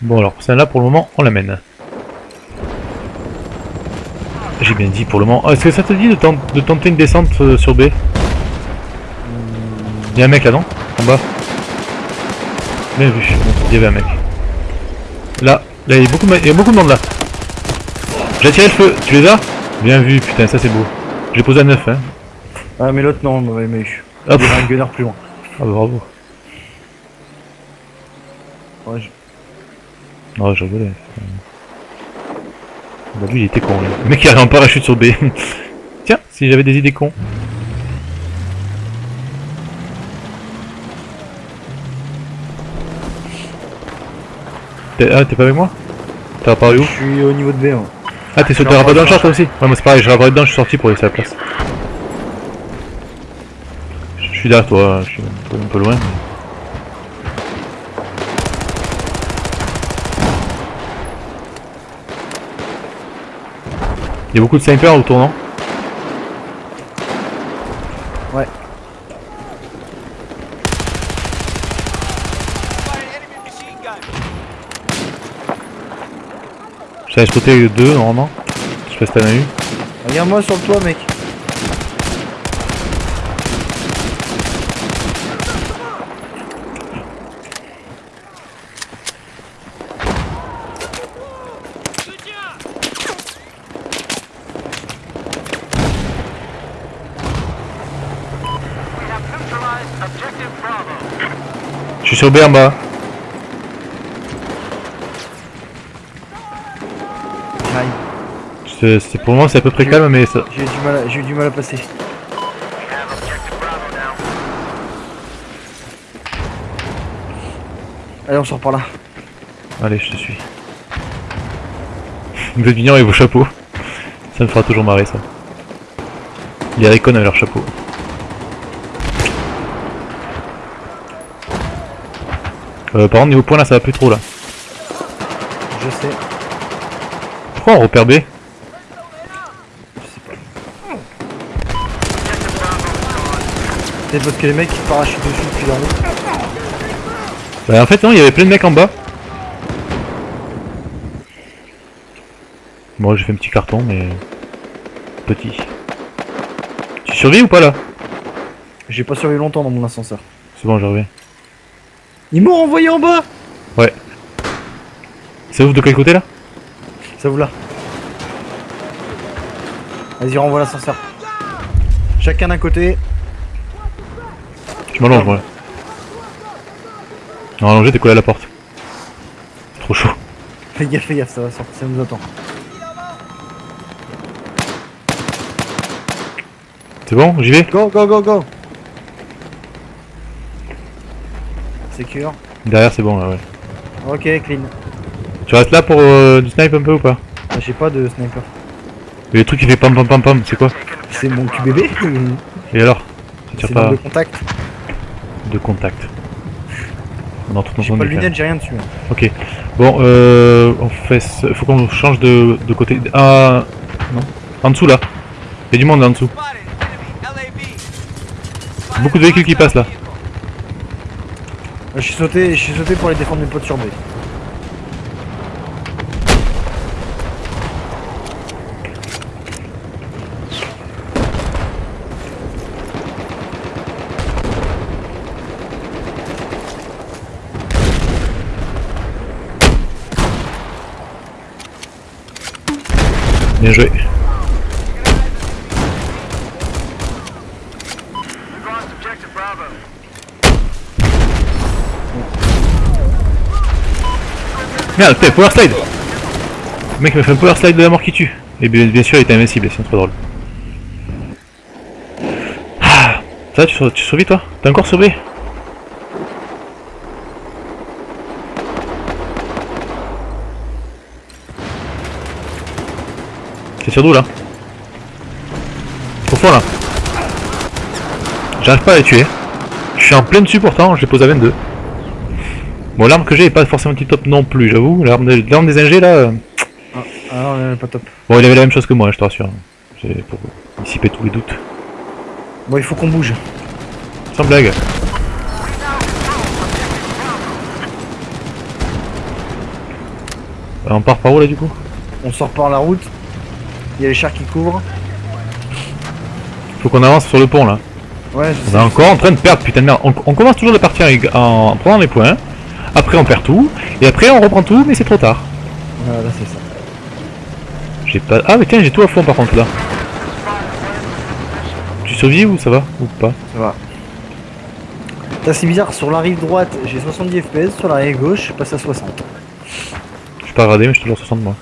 Bon alors, celle-là pour le moment, on l'amène. J'ai bien dit pour le moment. Oh, Est-ce que ça te dit de, tent- de tenter une descente euh, sur B? Il y a un mec là, non? En bas. Bien vu, il y avait un mec. Là, là il y a beaucoup de, il y a beaucoup de monde là. J'ai tiré le feu, tu les as? Bien vu, putain, ça c'est beau. J'ai posé à 9, hein. Ah mais l'autre non. Hop. Il y avait un gunner plus loin. Ah bah bravo. Ouais, Non, je rigolais. Bah lui il était con, là. Le mec il arrive en parachute sur B. Tiens, si j'avais des idées cons. T'es ah, t'es pas avec moi? T'as apparu où? Je suis au niveau de B. hein. Ah t'es sauté rapport dans le char toi aussi? Ouais moi c'est pareil, je rappelé dedans, je suis sorti pour laisser la place. Je suis derrière toi, je suis un peu, un peu loin. mais- Il y a beaucoup de snipers autour, non Ouais. J'avais spoté deux normalement. Je sais pas si t'en as eu. Regarde-moi sur le toit, mec. Suis sur B en bas. J'arrive. C'est pour moment c'est à peu près calme mais ça... J'ai eu du mal, à- j'ai du mal à passer. Allez, on sort par là. Allez, je te suis. Vous êtes mignons avec vos chapeaux. Ça me fera toujours marrer ça. Les Recon avec leur chapeau. Euh, par contre, niveau point là, ça va plus trop là. Je sais. Pourquoi on repère B Je sais pas. Peut-être parce que les mecs ils parachutent dessus depuis la route. Bah, en fait, non, il y avait plein de mecs en bas. Moi, j'ai fait un petit carton, mais. Petit. Tu survis ou pas là? J'ai pas survécu longtemps dans mon ascenseur. C'est bon, je reviens. Ils m'ont renvoyé en bas Ça ouvre de quel côté là? Ça vous là. Vas-y, renvoie l'ascenseur. Chacun d'un côté. Je m'allonge, moi. Non, allongé, t'es collé à la porte. Trop chaud. Fais gaffe, fais gaffe, ça va sortir, ça nous attend. C'est bon, j'y vais? Go, go, go, go Secure. Derrière, c'est bon là, ouais. Ok, clean. Tu restes là pour euh, du snipe un peu ou pas? Ah, J'ai pas de sniper. Et le truc qui fait pam pam pam pam, c'est quoi? C'est mon QBB Et alors? Ça tire C'est pas de contact. de contact. On entre dans J'ai pas de lunettes, j'ai rien dessus. hein. Ok. Bon, euh, on fait. ce- Faut qu'on change de, de côté. Ah non. En dessous là. Il y a du monde là en dessous. Beaucoup de véhicules qui passent là. Je suis sauté, je suis sauté pour aller défendre mes potes sur B. Bien joué. Merde, putain, power slide Le mec m'a fait un power slide de la mort qui tue. Et bien, bien sûr, il était invincible, c'est trop drôle. Ah, ça, tu, tu survis toi? T'es encore sauvé C'est sur d'où là? Au fond là. J'arrive pas à les tuer. Je suis en plein dessus pourtant, je les pose à 22. Bon, l'arme que j'ai est pas forcément top non plus, j'avoue. L'arme des, ingés là. euh, Ah non, euh, pas top. Bon, il avait la même chose que moi, je te rassure. C'est pour dissiper tous les doutes. Bon, il faut qu'on bouge. Sans blague. Euh, On part par où là du coup? On sort par la route. Il y a les chars qui couvrent. Faut qu'on avance sur le pont là. Ouais, je On est encore en train de perdre, putain de merde. On, on commence toujours de partir avec- en prenant les points. Après on perd tout. Et après on reprend tout, mais c'est trop tard. Voilà, là, c'est ça. J'ai pas. Ah mais tiens, j'ai tout à fond par contre là. Tu survis ou ça va Ou pas? Ça va. C'est bizarre, sur la rive droite, j'ai 70 FPS, sur la rive gauche, je passe à 60. Je suis pas gradé, mais je suis toujours 60 moi.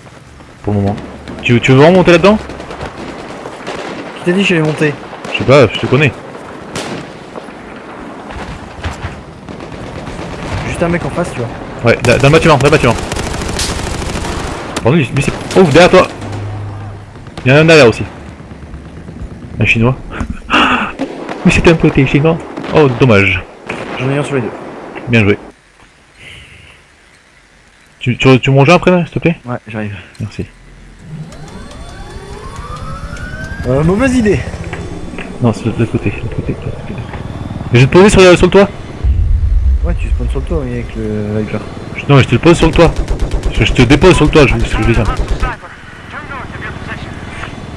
Pour le moment. Tu, tu veux vraiment monter là-dedans? Qui t'a dit que j'allais monter Je sais pas, je te connais. Juste un mec en face, tu vois. Ouais, le bâtiment, dans le bâtiment. Bon, lui, lui c'est. Oh, derrière toi Il y en a un derrière aussi. Un chinois. Mais c'était un côté chinois. Oh, dommage. J'en ai un sur les deux. Bien joué. Tu, tu, tu rejoins après, s'il te plaît? Ouais, j'arrive. Merci. Euh, mauvaise idée. Non, c'est de l'autre côté, de l'autre côté, de l'autre côté. Mais je vais te poser sur, sur le toit. Ouais, tu spawns sur le toit, oui, avec le Viper. Non, mais je te le pose sur le toit. Je, je te dépose sur le toit, je, ce que je veux dire.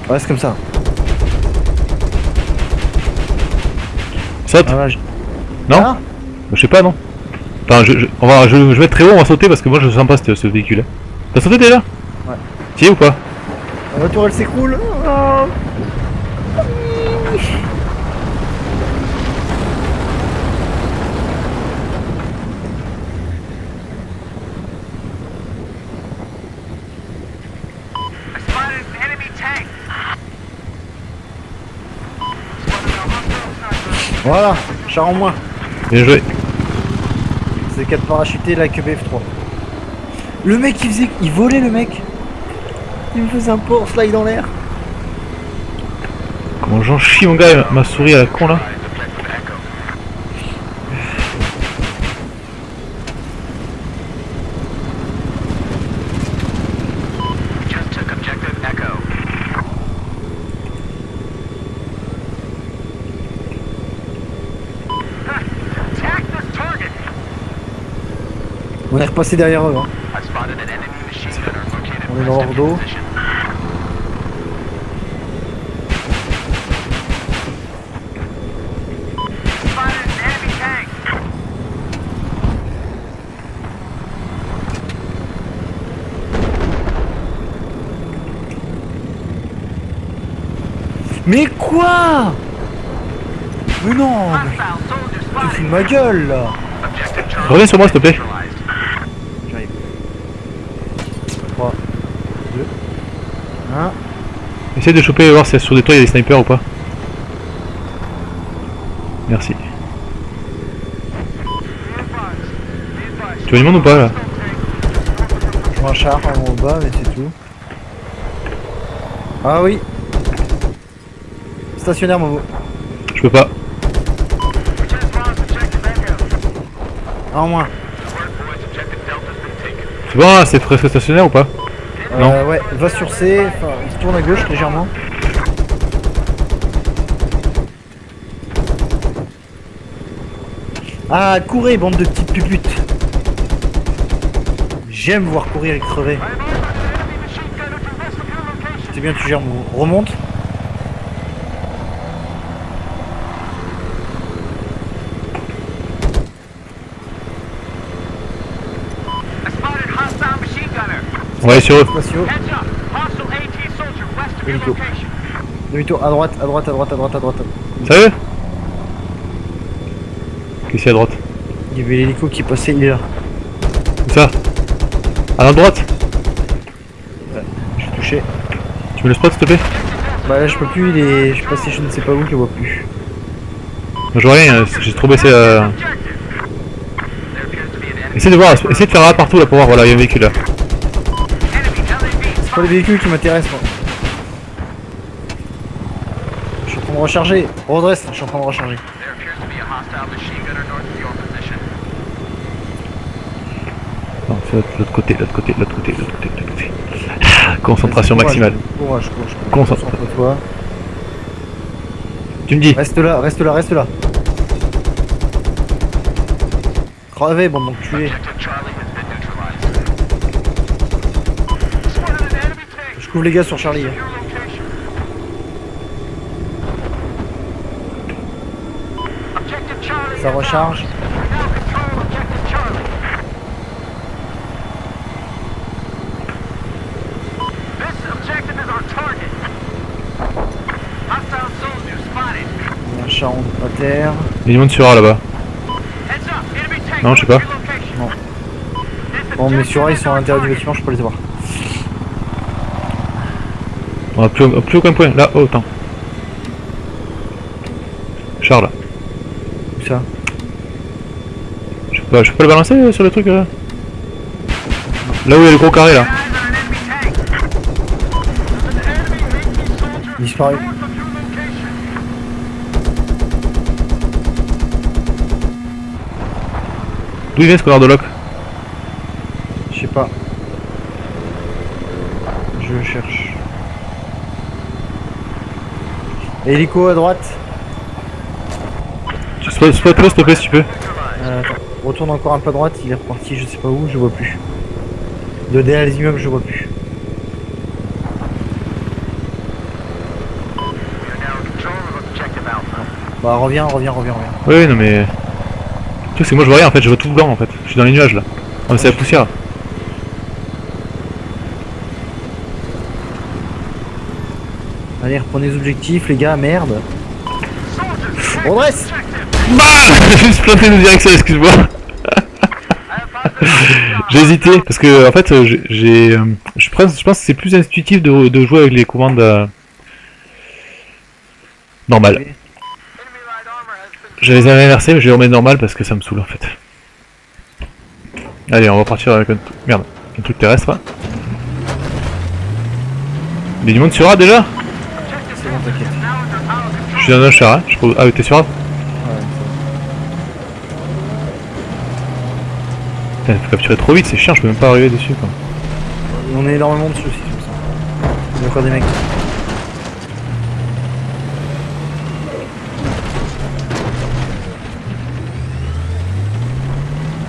Reste comme ça. Saute Ah, là, je- Non Ah Je sais pas, non Enfin, je, je, on va, je, je vais être très haut, on va sauter parce que moi je sens pas ce, ce véhicule. T'as sauté déjà Ouais. Tu y es ou pas La voiture elle s'écroule. Ah. Voilà, char en moins. Bien joué. C'est 4 parachutés là que BF3. Le mec il faisait. Il volait le mec. Il me faisait un port slide dans l'air. Comment j'en chie mon gars, ma souris à la con là On est repassé derrière eux. Hein. On est dans leur. Mais quoi? Mais non Tu fous ma gueule là Reviens sur moi s'il te plaît. neutralized. J'arrive. 3, 2, 1. Essaye de choper et voir si sur des toits il y a des snipers ou pas. Merci. Tu vois du monde ou pas là Je vois un char en haut bas, mais c'est tout. Ah oui Stationnaire, Momo. Je peux pas. Un en moins. C'est bon c'est presque stationnaire ou pas? Non. Euh, ouais, va sur C, enfin, il se tourne à gauche légèrement. Ah, courez, bande de petites puputes. J'aime voir courir et crever. C'est bien, tu gères. Remonte. Your Hélico. location. Demi-tour, à droite, à droite, à droite, à droite, à droite. Sérieux? Qu'est-ce qu'il y a à droite? Il y avait l'hélico qui passait, il est là. Où ça? À la droite? Je suis touché. Tu me le spot s'il te plaît? Bah là, je peux plus, il est... je suis passé je ne sais pas où, je le vois plus. Je vois rien, j'ai trop baissé enemy. Essaye de voir, essaye de faire là partout là pour voir, voilà, il y a un véhicule là. Pas les véhicules qui m'intéressent, moi. Je suis en train de recharger. Redresse, je suis en train de recharger. Non, c'est l'autre l'autre côté, l'autre côté, l'autre côté, l'autre côté, l'autre côté. Ah, Concentration Courage, maximale. Courage, courage, courage. Concentre. Concentre-toi. Tu me dis Reste là, reste là, reste là. Crevez, bande d'enculés. Objective Charlie les gars sur Charlie. Ça recharge. ours. Now control Objective Charlie. This objective is our target. Hostile soldiers spotted. Il y a un charron à terre. Il y a du monde sur A là-bas. Non, je sais pas. Non. Bon, mais sur A, ils sont à l'intérieur du bâtiment, je peux les avoir. On a plus, au- plus aucun point. Là, oh, attends. Charles, Où ça? Je peux pas, je peux le balancer euh, sur le truc là Là où il y a le gros carré là. Your location. D'où il vient ce connard de lock Je sais pas. Je cherche. Hélico à droite. Tu spot, le s'il te plaît si tu peux. Euh, attends. Retourne encore un peu à droite, il est reparti, je sais pas où, je vois plus. De derrière les immeubles, je vois plus. Bah reviens, reviens, reviens, reviens. Oui, non mais. Le truc c'est que moi je vois rien en fait, je vois tout blanc en fait. Je suis dans les nuages là. Ah mais c'est la poussière. Allez, reprenez les objectifs, les gars, merde. On dresse. Bah J'ai juste planté une direction, excuse-moi. J'ai hésité parce que en fait j'ai- euh, Je pense, je pense que c'est plus intuitif de, de jouer avec les commandes euh, normales. Je les avais inversés mais je vais remettre normal parce que ça me saoule en fait. Allez on va partir avec un truc. Merde, un truc terrestre. hein. Il y a du monde sur A déjà? C'est bon, t'inquiète. Je suis dans un char, hein. Je crois- Ah oui t'es sur A Ouais, Putain, faut capturer trop vite, c'est chiant, je peux même pas arriver dessus quoi. On est énormément dessus aussi, comme ça. Il y a encore des mecs.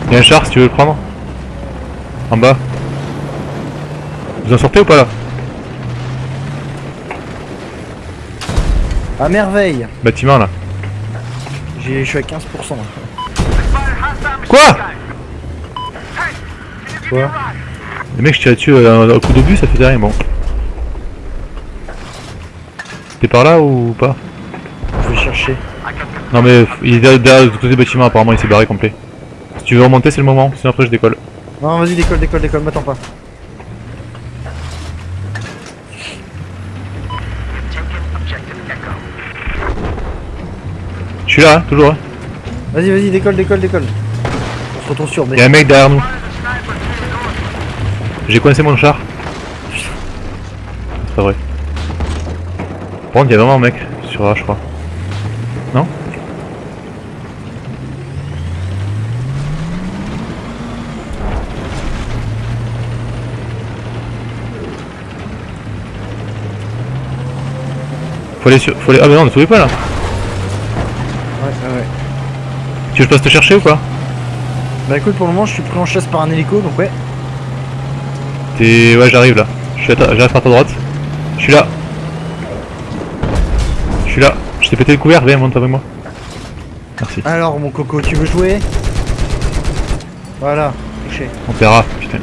Il y a un char si tu veux le prendre. En bas. Vous en sortez ou pas là? À merveille Bâtiment là. J'ai- Je suis à 15% là. Spotted hostile machine Quoi Quoi me a ride? Le mec je tire dessus euh, un coup d'obus ça faisait rien bon. T'es par là ou pas Je vais chercher. Non mais il est derrière, le côté du bâtiment apparemment il s'est barré complet. Si tu veux remonter c'est le moment, sinon après je décolle. Non, vas-y, décolle, décolle, décolle, m'attends pas. Suis là, hein, toujours. Hein. Vas-y, vas-y, décolle, décolle, décolle. On se retrouve sur Il y B. a un mec derrière nous. J'ai coincé mon char. C'est pas vrai. Par contre il y a vraiment un mec sur A je crois. Non Faut aller sur... Faut aller... Ah mais non on ne trouvait pas là Ouais, ouais, ouais. Tu veux que je passe te chercher ou quoi Bah écoute, pour le moment, je suis pris en chasse par un hélico, donc ouais. T'es... Ouais j'arrive là. Je suis à ta- J'arrive par ta droite. Je suis là. Je suis là. Je t'ai pété le couvert, viens monte avec moi. Merci. Alors, mon coco, tu veux jouer? Voilà, touché. On paiera, putain.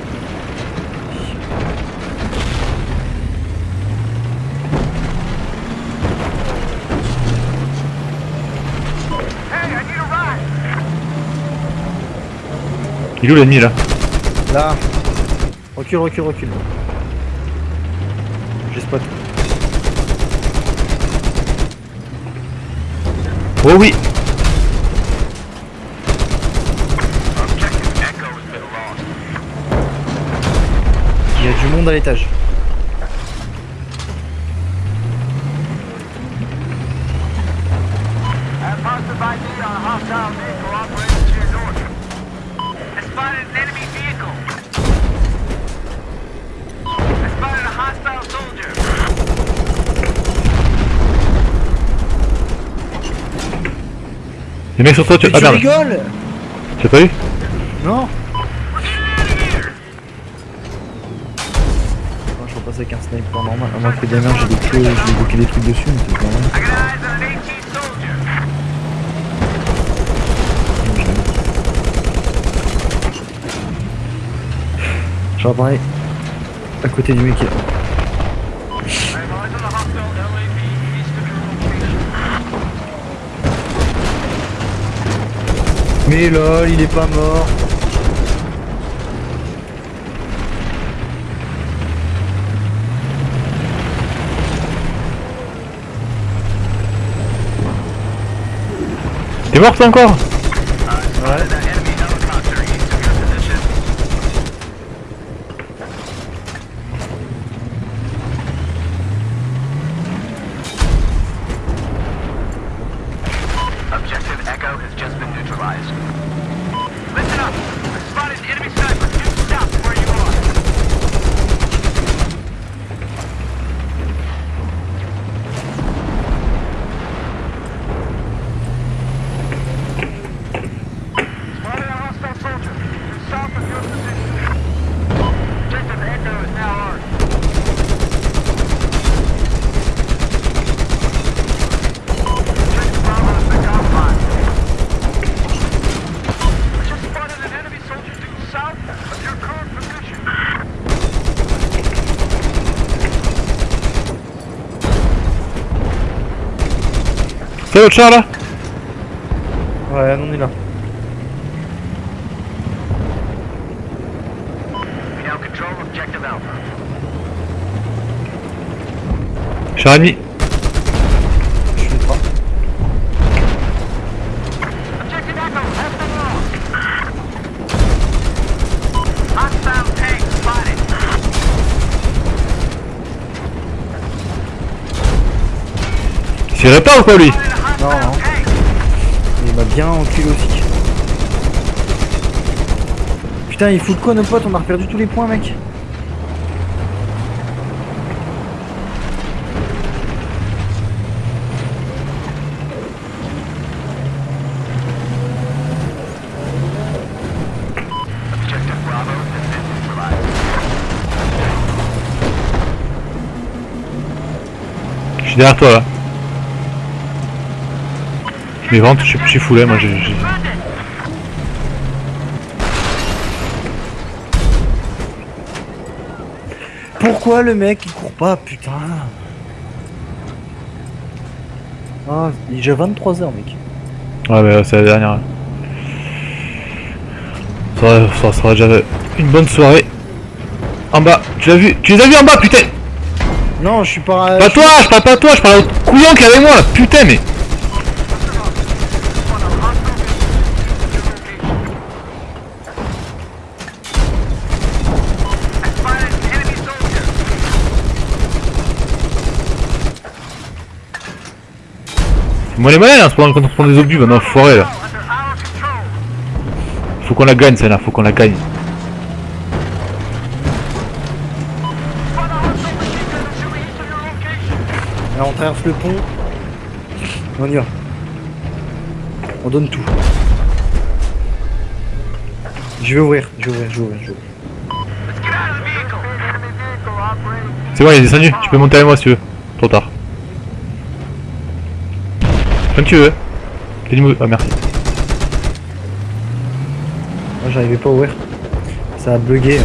Il est où l'ennemi là Là. Recule, recule, recule. J'ai spot. Oh oui. Il y a du monde à l'étage. Les mecs sur toi, tu... Mais Ah tu merde, rigoles tu as pas eu Non je faut passer avec un sniper normal. À moins que des mains, j'ai des clés, j'ai bloqué des trucs dessus, mais c'est soldier. Genre pareil, à côté du mec. I have eyes Mais lol, il est pas mort. T'es mort encore Ouais. C'est l'autre char là Ouais, on est là. Char ennemi Je sais pas. Tirait pas ou quoi lui? Non, non. tank. Il m'a bien enculé aussi. Putain, il fout quoi nos potes? On a reperdu tous les points, mec. Je derrière toi là. Je m'y vente, je suis- foulé moi j'ai... Pourquoi le mec il court pas, putain Ah, j'ai 23 heures, mec. Ouais mais c'est la dernière. Ça, va- ça sera déjà une bonne soirée. En bas, tu l'as vu Tu les as vus en bas putain Non, je suis pas. Pas toi, je parle pas à toi, je parle à l'autre couillon qui est avec moi là, putain mais moi les ce moment quand on prend des obus maintenant forêt là. Faut qu'on la gagne celle-là, faut qu'on la gagne. Spot a hostile machine gun to the east of your location. Là, on traverse le pont. On y va. On donne tout. Je vais ouvrir, je vais ouvrir, je vais ouvrir, je vais ouvrir. C'est bon, il est descendu, tu peux monter avec moi si tu veux. Trop tard. Comme tu veux. Dis-moi- Ah merci. Moi, j'arrivais pas à ouvrir. Ça a bugué. You.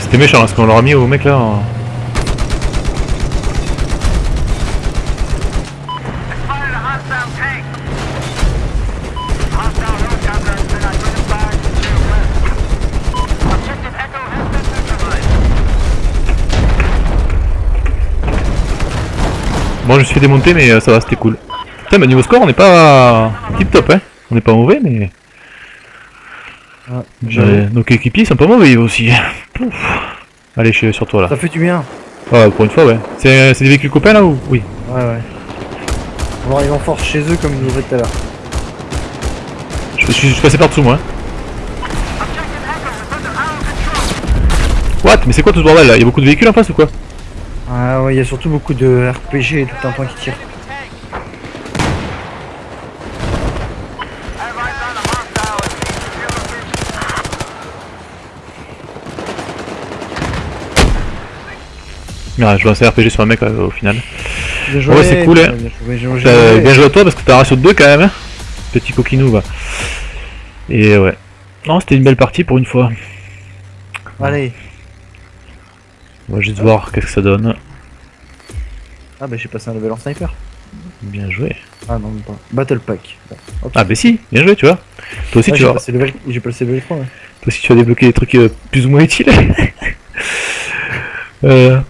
C'était méchant là, ce qu'on leur a mis au mec là. en- Bon, je me suis fait démonter, mais euh, ça va, c'était cool. Putain, bah niveau score, on n'est pas tip top, hein. On n'est pas mauvais, mais. Ah, Euh, nos équipiers sont pas mauvais aussi. Pouf. Allez, je suis sur toi là. Ça fait du bien. Ah, pour une fois, ouais. C'est c'est des véhicules copains là ou? Oui. Ouais, ouais. On va arriver en force chez eux comme ils nous tout à l'heure. Je, je suis je suis passé par dessous moi. hein. What? Mais c'est quoi tout ce bordel là? Y'a beaucoup de véhicules en face ou quoi? Ah ouais, il y a surtout beaucoup de RPG et tout un temps qui tire. Ah, je lance un RPG sur un mec euh, au final. Bien joué, Ouais, c'est cool, hein. Bien joué, bien joué. Euh, bien joué à toi parce que t'as un ratio de 2 quand même, hein. Petit coquinou, va. Et ouais. Non, c'était une belle partie pour une fois. Allez. On va juste voir qu'est-ce que ça donne. Ah bah j'ai passé un level en sniper. Bien joué. Ah non, pas. Battle Pack. Ah bah si, bien joué, tu vois. Toi aussi, Ah, tu j'ai level... J'ai passé level 3 ouais. toi aussi tu vas débloquer des trucs euh, plus ou moins utiles. euh,